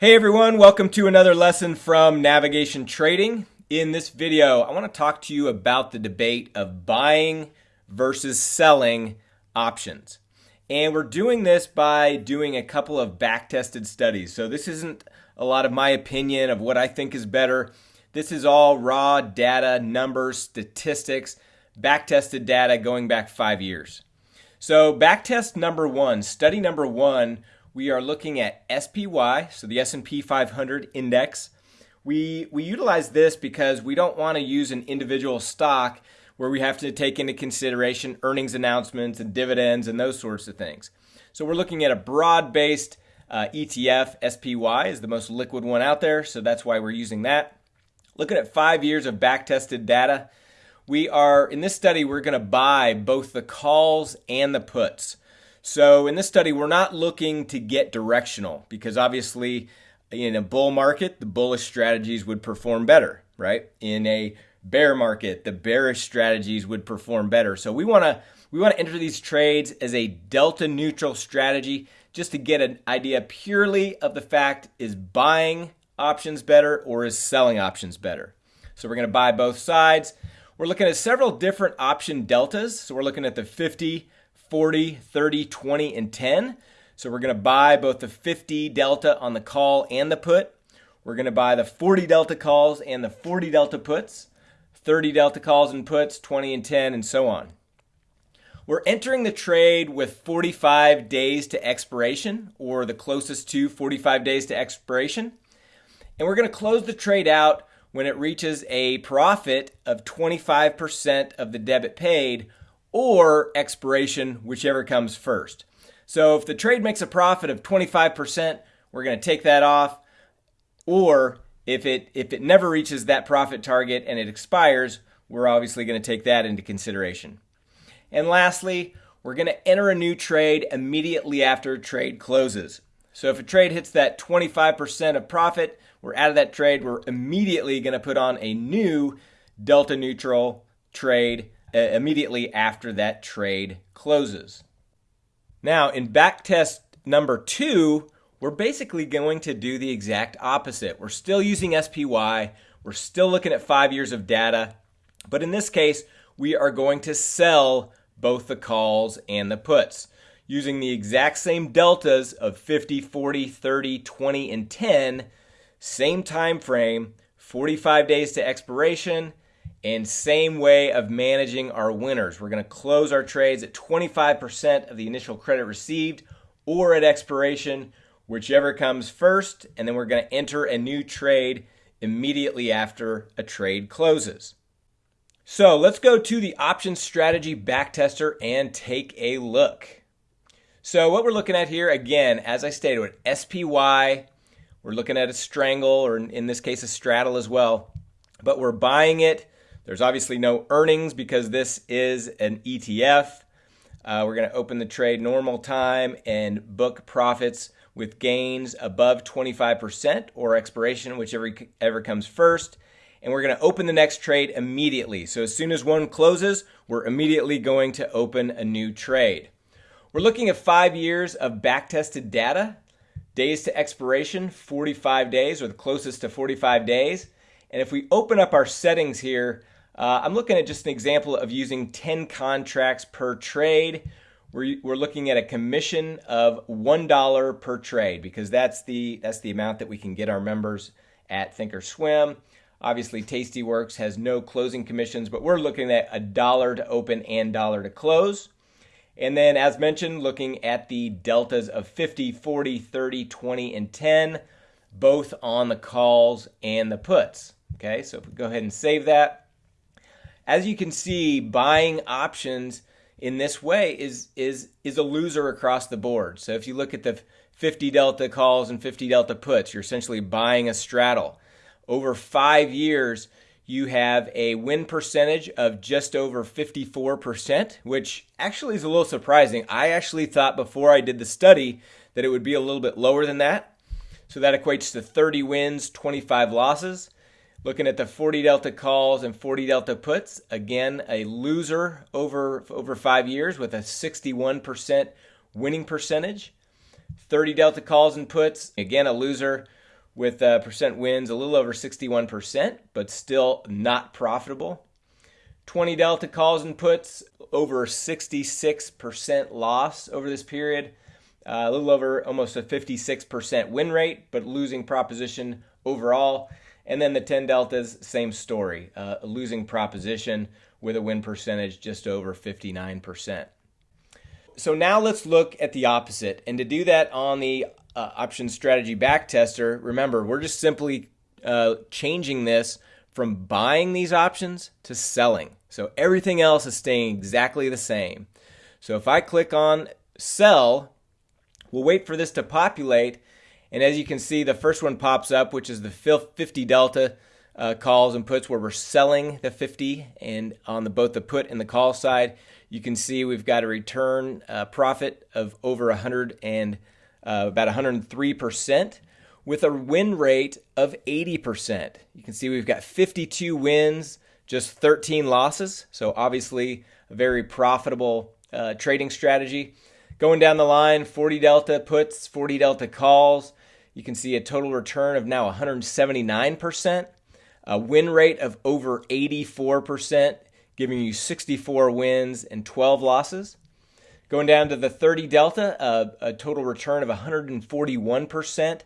Hey everyone, welcome to another lesson from Navigation Trading. In this video, I want to talk to you about the debate of buying versus selling options. And we're doing this by doing a couple of back-tested studies. So this isn't a lot of my opinion of what I think is better. This is all raw data, numbers, statistics, back-tested data going back five years. So backtest number one, study number one we are looking at SPY, so the S&P 500 index. We, we utilize this because we don't want to use an individual stock where we have to take into consideration earnings announcements and dividends and those sorts of things. So we're looking at a broad-based uh, ETF. SPY is the most liquid one out there, so that's why we're using that. Looking at five years of back-tested data, we are in this study we're going to buy both the calls and the puts. So in this study, we're not looking to get directional because obviously in a bull market, the bullish strategies would perform better, right? In a bear market, the bearish strategies would perform better. So we want to we want to enter these trades as a delta neutral strategy just to get an idea purely of the fact is buying options better or is selling options better. So we're going to buy both sides. We're looking at several different option deltas. So we're looking at the 50, 40, 30, 20, and 10. So we're going to buy both the 50 delta on the call and the put. We're going to buy the 40 delta calls and the 40 delta puts, 30 delta calls and puts, 20 and 10, and so on. We're entering the trade with 45 days to expiration, or the closest to 45 days to expiration. And we're going to close the trade out when it reaches a profit of 25% of the debit paid or expiration, whichever comes first. So if the trade makes a profit of 25%, we're going to take that off. Or if it if it never reaches that profit target and it expires, we're obviously going to take that into consideration. And lastly, we're going to enter a new trade immediately after trade closes. So if a trade hits that 25% of profit, we're out of that trade. We're immediately going to put on a new delta neutral trade Uh, immediately after that trade closes. Now, in backtest number two, we're basically going to do the exact opposite. We're still using SPY, we're still looking at five years of data, but in this case, we are going to sell both the calls and the puts using the exact same deltas of 50, 40, 30, 20, and 10, same time frame, 45 days to expiration, and same way of managing our winners. We're going to close our trades at 25% of the initial credit received or at expiration, whichever comes first, and then we're going to enter a new trade immediately after a trade closes. So let's go to the option strategy backtester and take a look. So what we're looking at here, again, as I stated, with SPY, we're looking at a strangle, or in this case, a straddle as well, but we're buying it there's obviously no earnings because this is an ETF. Uh, we're going to open the trade normal time and book profits with gains above 25% or expiration, whichever ever comes first. And we're going to open the next trade immediately. So as soon as one closes, we're immediately going to open a new trade. We're looking at five years of back-tested data. Days to expiration, 45 days or the closest to 45 days. And if we open up our settings here, uh, I'm looking at just an example of using 10 contracts per trade. We're, we're looking at a commission of $1 per trade because that's the, that's the amount that we can get our members at Thinkorswim. Obviously, Tastyworks has no closing commissions, but we're looking at a dollar to open and dollar to close. And then, as mentioned, looking at the deltas of 50, 40, 30, 20, and 10, both on the calls and the puts. Okay, so if we go ahead and save that, as you can see, buying options in this way is is is a loser across the board. So if you look at the 50 delta calls and 50 delta puts, you're essentially buying a straddle. Over 5 years, you have a win percentage of just over 54%, which actually is a little surprising. I actually thought before I did the study that it would be a little bit lower than that. So that equates to 30 wins, 25 losses. Looking at the 40 delta calls and 40 delta puts, again, a loser over, over five years with a 61% winning percentage. 30 delta calls and puts, again, a loser with uh, percent wins a little over 61%, but still not profitable. 20 delta calls and puts over 66% loss over this period. Uh, a little over almost a 56% win rate, but losing proposition overall. And then the 10 deltas, same story, uh, losing proposition with a win percentage just over 59%. So now let's look at the opposite. And to do that on the uh, option strategy backtester, remember, we're just simply uh, changing this from buying these options to selling. So everything else is staying exactly the same. So if I click on sell, we'll wait for this to populate. And as you can see, the first one pops up, which is the 50 delta uh, calls and puts where we're selling the 50 and on the both the put and the call side. You can see we've got a return uh, profit of over 100 and uh, about 103 percent with a win rate of 80 percent. You can see we've got 52 wins just 13 losses. So obviously a very profitable uh, trading strategy going down the line 40 delta puts 40 delta calls you can see a total return of now 179 percent a win rate of over 84%, giving you 64 wins and 12 losses. Going down to the 30 Delta, a total return of 141%,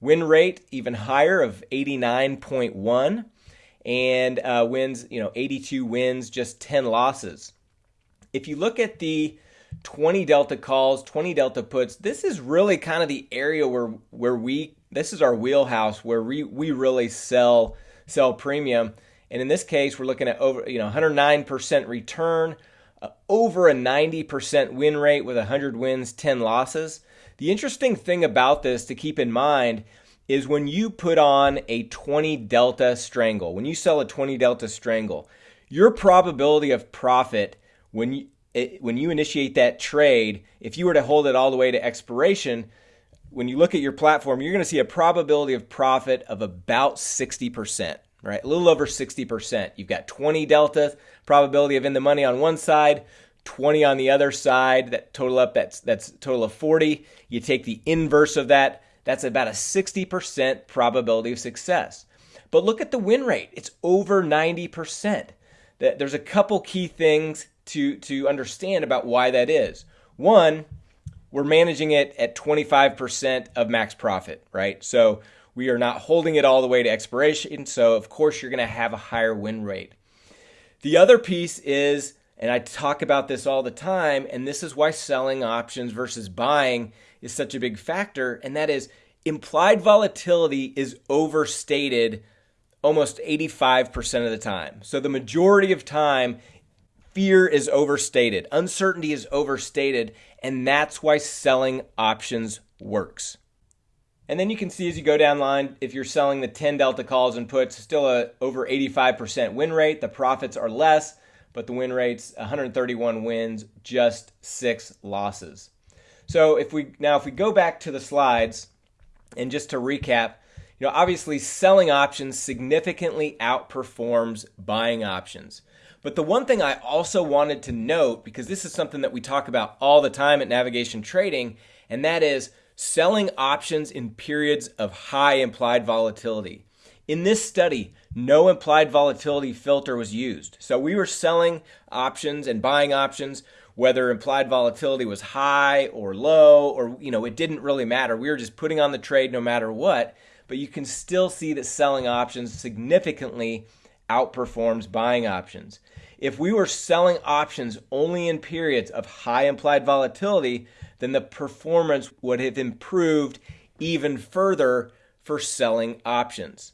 win rate even higher of 89.1, and uh, wins, you know, 82 wins, just 10 losses. If you look at the 20 delta calls, 20 delta puts, this is really kind of the area where where we this is our wheelhouse where we we really sell sell premium. And in this case, we're looking at over you know 109% return, uh, over a 90% win rate with 100 wins, 10 losses. The interesting thing about this to keep in mind is when you put on a 20 delta strangle, when you sell a 20 delta strangle, your probability of profit when you it, when you initiate that trade, if you were to hold it all the way to expiration, when you look at your platform, you're going to see a probability of profit of about 60%, right? A little over 60%. You've got 20 delta probability of in the money on one side, 20 on the other side, that total up that's that's total of 40. You take the inverse of that, that's about a 60% probability of success. But look at the win rate. It's over 90%. There's a couple key things to to understand about why that is. One, we're managing it at 25% of max profit, right? So we are not holding it all the way to expiration. So, of course, you're going to have a higher win rate. The other piece is, and I talk about this all the time, and this is why selling options versus buying is such a big factor, and that is implied volatility is overstated almost 85% of the time. So, the majority of time, fear is overstated, uncertainty is overstated, and that's why selling options works. And then you can see as you go down line, if you're selling the 10 delta calls and puts, still a over 85% win rate. The profits are less, but the win rate's 131 wins, just six losses. So if we now if we go back to the slides and just to recap, you know, obviously selling options significantly outperforms buying options. But the one thing I also wanted to note, because this is something that we talk about all the time at Navigation Trading, and that is selling options in periods of high implied volatility. In this study, no implied volatility filter was used. So we were selling options and buying options whether implied volatility was high or low or you know it didn't really matter. We were just putting on the trade no matter what, but you can still see that selling options significantly outperforms buying options. If we were selling options only in periods of high implied volatility, then the performance would have improved even further for selling options.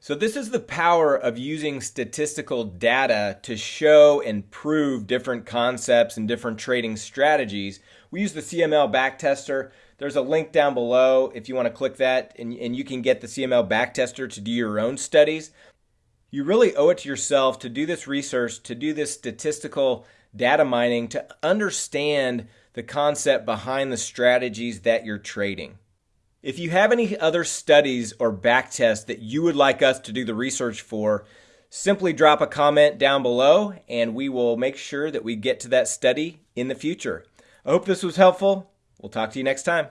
So, this is the power of using statistical data to show and prove different concepts and different trading strategies. We use the CML backtester. There's a link down below if you want to click that, and, and you can get the CML backtester to do your own studies you really owe it to yourself to do this research, to do this statistical data mining, to understand the concept behind the strategies that you're trading. If you have any other studies or backtests that you would like us to do the research for, simply drop a comment down below and we will make sure that we get to that study in the future. I hope this was helpful. We'll talk to you next time.